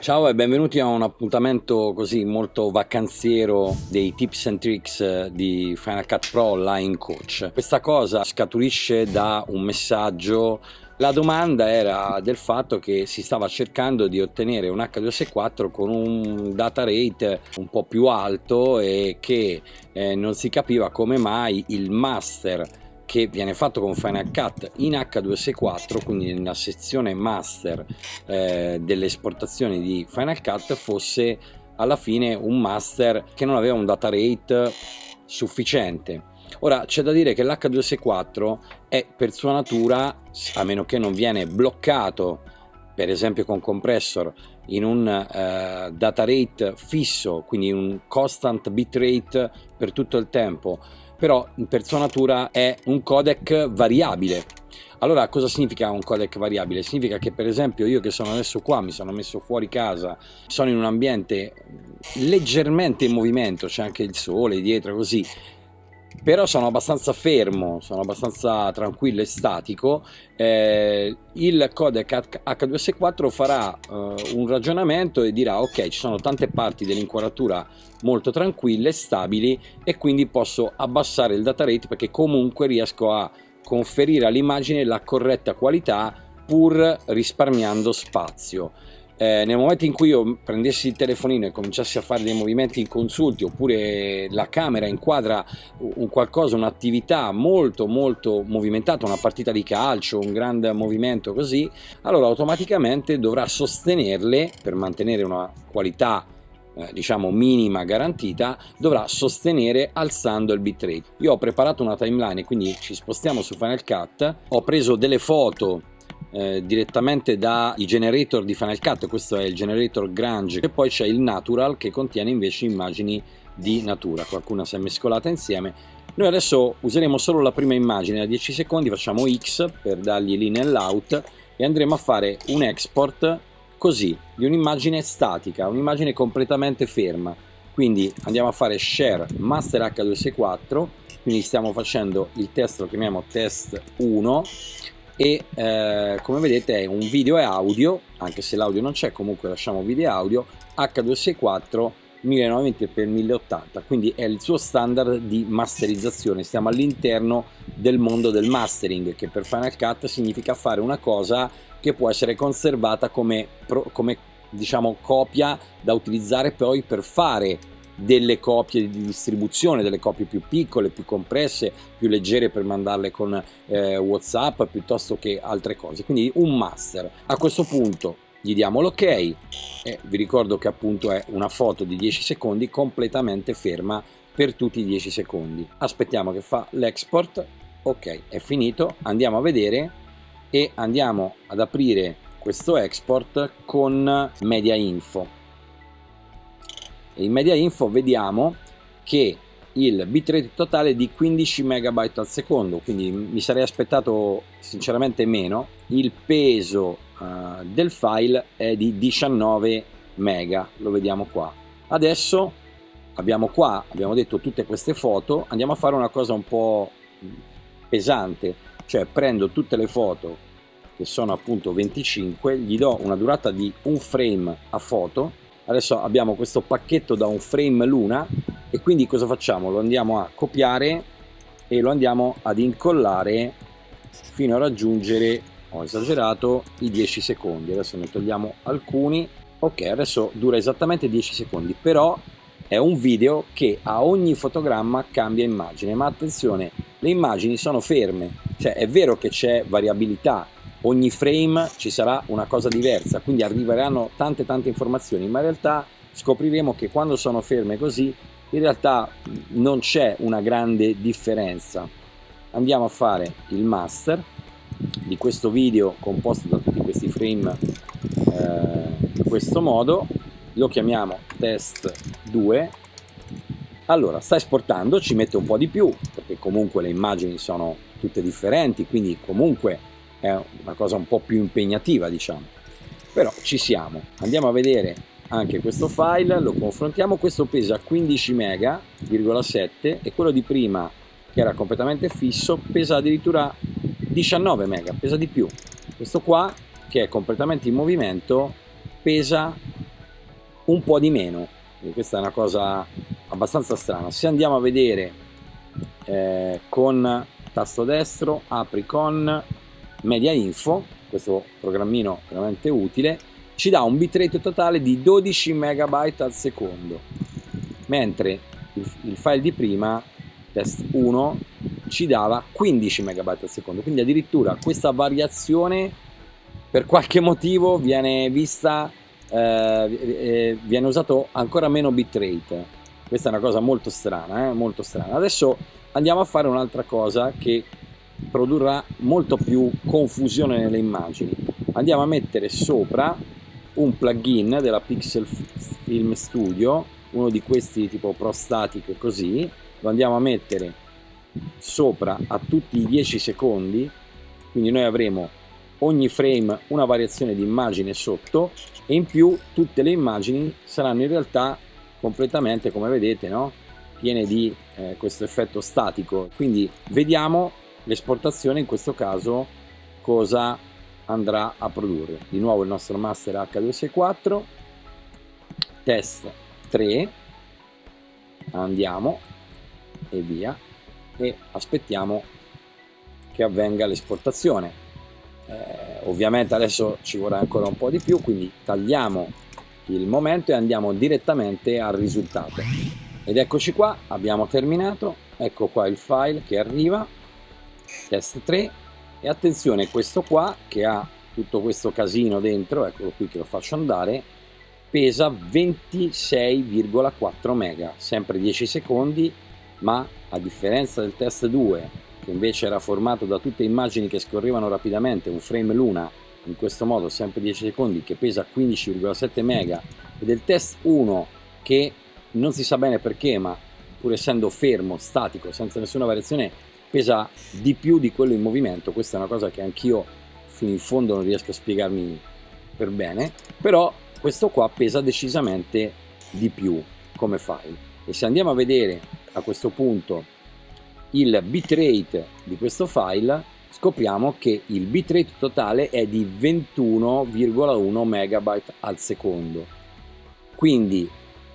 Ciao e benvenuti a un appuntamento così molto vacanziero dei tips and tricks eh, di Final Cut Pro Line Coach. Questa cosa scaturisce da un messaggio la domanda era del fatto che si stava cercando di ottenere un H264 con un data rate un po' più alto e che eh, non si capiva come mai il master che viene fatto con Final Cut in H264 quindi nella sezione master eh, delle esportazioni di Final Cut fosse alla fine un master che non aveva un data rate sufficiente. Ora c'è da dire che l'H264 è per sua natura a meno che non viene bloccato per esempio con compressor in un uh, data rate fisso quindi un constant bitrate per tutto il tempo però per sua natura è un codec variabile allora cosa significa un codec variabile? Significa che per esempio io che sono adesso qua, mi sono messo fuori casa, sono in un ambiente leggermente in movimento, c'è anche il sole dietro così, però sono abbastanza fermo, sono abbastanza tranquillo e statico, eh, il codec H264 farà eh, un ragionamento e dirà ok ci sono tante parti dell'inquadratura molto tranquille, stabili e quindi posso abbassare il data rate perché comunque riesco a conferire all'immagine la corretta qualità pur risparmiando spazio eh, nel momento in cui io prendessi il telefonino e cominciassi a fare dei movimenti inconsulti oppure la camera inquadra un qualcosa, un'attività molto molto movimentata, una partita di calcio, un grande movimento così, allora automaticamente dovrà sostenerle per mantenere una qualità eh, diciamo minima garantita dovrà sostenere alzando il bitrate. Io ho preparato una timeline quindi ci spostiamo su Final Cut ho preso delle foto eh, direttamente dai generator di Final Cut, questo è il generator Grange e poi c'è il Natural che contiene invece immagini di natura, qualcuna si è mescolata insieme. Noi adesso useremo solo la prima immagine da 10 secondi, facciamo X per dargli l'in e l'out e andremo a fare un export così, di un'immagine statica, un'immagine completamente ferma. Quindi andiamo a fare share master H264, quindi stiamo facendo il test, lo chiamiamo test 1 e eh, come vedete è un video e audio anche se l'audio non c'è comunque lasciamo video e audio H264 1920x1080 quindi è il suo standard di masterizzazione. Stiamo all'interno del mondo del mastering che per Final Cut significa fare una cosa che può essere conservata come, come diciamo copia da utilizzare poi per fare delle copie di distribuzione, delle copie più piccole, più compresse, più leggere per mandarle con eh, Whatsapp piuttosto che altre cose. Quindi un master. A questo punto gli diamo l'ok e vi ricordo che appunto è una foto di 10 secondi completamente ferma per tutti i 10 secondi. Aspettiamo che fa l'export, ok è finito, andiamo a vedere e andiamo ad aprire questo export con media info in media info vediamo che il bitrate totale è di 15 MB al secondo quindi mi sarei aspettato sinceramente meno. Il peso uh, del file è di 19 MB lo vediamo qua. Adesso abbiamo qua abbiamo detto tutte queste foto andiamo a fare una cosa un po' pesante cioè prendo tutte le foto che sono appunto 25 gli do una durata di un frame a foto adesso abbiamo questo pacchetto da un frame luna e quindi cosa facciamo? Lo andiamo a copiare e lo andiamo ad incollare fino a raggiungere, ho esagerato, i 10 secondi. Adesso ne togliamo alcuni. Ok, adesso dura esattamente 10 secondi, però è un video che a ogni fotogramma cambia immagine, ma attenzione, le immagini sono ferme, cioè è vero che c'è variabilità ogni frame ci sarà una cosa diversa, quindi arriveranno tante tante informazioni, ma in realtà scopriremo che quando sono ferme così in realtà non c'è una grande differenza. Andiamo a fare il master di questo video composto da tutti questi frame eh, in questo modo, lo chiamiamo test 2 allora sta esportando ci mette un po' di più perché comunque le immagini sono tutte differenti quindi comunque è una cosa un po' più impegnativa diciamo. Però ci siamo. Andiamo a vedere anche questo file lo confrontiamo. Questo pesa 15 mega,7 e quello di prima che era completamente fisso pesa addirittura 19 mega pesa di più. Questo qua che è completamente in movimento pesa un po' di meno. Quindi questa è una cosa abbastanza strana. Se andiamo a vedere eh, con tasto destro apri con media info questo programmino veramente utile ci dà un bitrate totale di 12 megabyte al secondo. Mentre il, il file di prima test 1 ci dava 15 megabyte al secondo. Quindi addirittura questa variazione per qualche motivo viene vista eh, viene usato ancora meno bitrate. Questa è una cosa molto strana eh? molto strana. Adesso andiamo a fare un'altra cosa che produrrà molto più confusione nelle immagini. Andiamo a mettere sopra un plugin della Pixel Film Studio uno di questi tipo ProStatic così. Lo andiamo a mettere sopra a tutti i 10 secondi. Quindi noi avremo ogni frame una variazione di immagine sotto e in più tutte le immagini saranno in realtà completamente come vedete no? piene di eh, questo effetto statico. Quindi vediamo l'esportazione in questo caso cosa andrà a produrre? Di nuovo il nostro master H264 test 3 andiamo e via. E aspettiamo che avvenga l'esportazione. Eh, ovviamente adesso ci vorrà ancora un po' di più quindi tagliamo il momento e andiamo direttamente al risultato. Ed eccoci qua abbiamo terminato. Ecco qua il file che arriva test 3 e attenzione questo qua che ha tutto questo casino dentro eccolo qui che lo faccio andare pesa 26,4 mega. Sempre 10 secondi ma a differenza del test 2 che invece era formato da tutte immagini che scorrevano rapidamente, un frame l'una, in questo modo sempre 10 secondi, che pesa 15,7 mega, e del test 1 che non si sa bene perché, ma pur essendo fermo, statico, senza nessuna variazione, pesa di più di quello in movimento. Questa è una cosa che anch'io fino in fondo non riesco a spiegarmi per bene, però questo qua pesa decisamente di più come file. E se andiamo a vedere a questo punto il bitrate di questo file scopriamo che il bitrate totale è di 21,1 megabyte al secondo quindi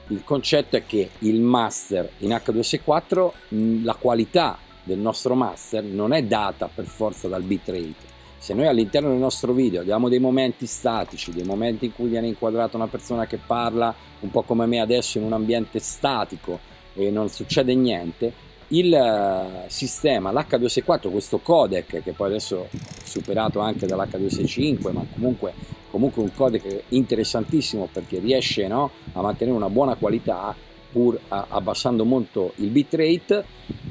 il concetto è che il master in H264 la qualità del nostro master non è data per forza dal bitrate se noi all'interno del nostro video abbiamo dei momenti statici, dei momenti in cui viene inquadrata una persona che parla un po' come me adesso in un ambiente statico e non succede niente, il eh, sistema, l'H264, questo codec che poi adesso è superato anche dall'H265 ma comunque, comunque un codec interessantissimo perché riesce no, a mantenere una buona qualità pur abbassando molto il bitrate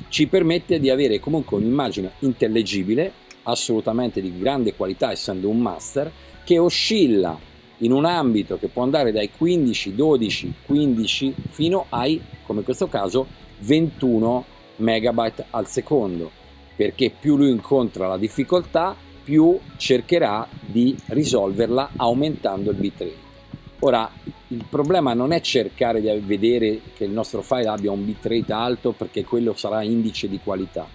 ci permette di avere comunque un'immagine intellegibile assolutamente di grande qualità essendo un master che oscilla in un ambito che può andare dai 15, 12, 15 fino ai, come in questo caso, 21 megabyte al secondo perché più lui incontra la difficoltà più cercherà di risolverla aumentando il bitrate ora il problema non è cercare di vedere che il nostro file abbia un bitrate alto perché quello sarà indice di qualità.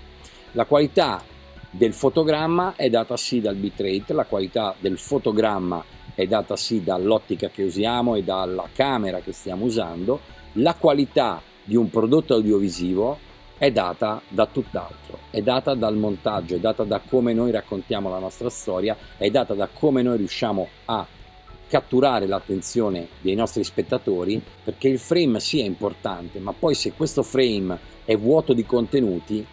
La qualità del fotogramma è data sì dal bitrate la qualità del fotogramma è data sì dall'ottica che usiamo e dalla camera che stiamo usando la qualità di un prodotto audiovisivo è data da tutt'altro, è data dal montaggio, è data da come noi raccontiamo la nostra storia, è data da come noi riusciamo a catturare l'attenzione dei nostri spettatori perché il frame sia importante ma poi se questo frame è vuoto di contenuti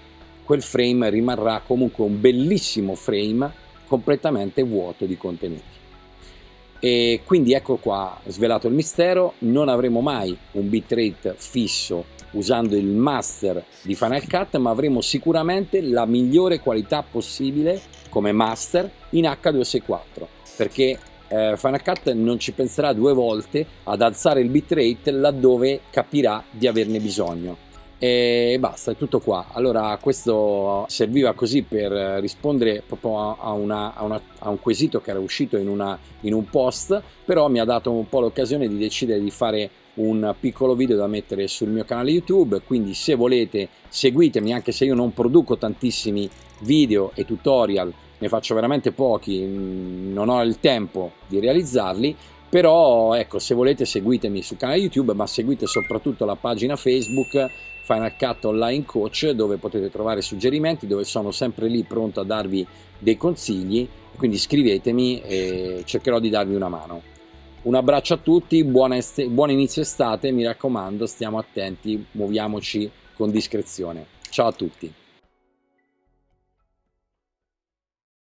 quel frame rimarrà comunque un bellissimo frame completamente vuoto di contenuti. E quindi ecco qua svelato il mistero non avremo mai un bitrate fisso usando il master di Final Cut ma avremo sicuramente la migliore qualità possibile come master in H264 perché eh, Final Cut non ci penserà due volte ad alzare il bitrate laddove capirà di averne bisogno e basta, è tutto qua. Allora questo serviva così per rispondere proprio a, una, a, una, a un quesito che era uscito in, una, in un post, però mi ha dato un po' l'occasione di decidere di fare un piccolo video da mettere sul mio canale YouTube, quindi se volete seguitemi anche se io non produco tantissimi video e tutorial, ne faccio veramente pochi, non ho il tempo di realizzarli, però ecco se volete seguitemi sul canale YouTube ma seguite soprattutto la pagina Facebook Final Cut Online Coach dove potete trovare suggerimenti dove sono sempre lì pronto a darvi dei consigli. Quindi scrivetemi e cercherò di darvi una mano. Un abbraccio a tutti buona, buon inizio estate mi raccomando stiamo attenti muoviamoci con discrezione. Ciao a tutti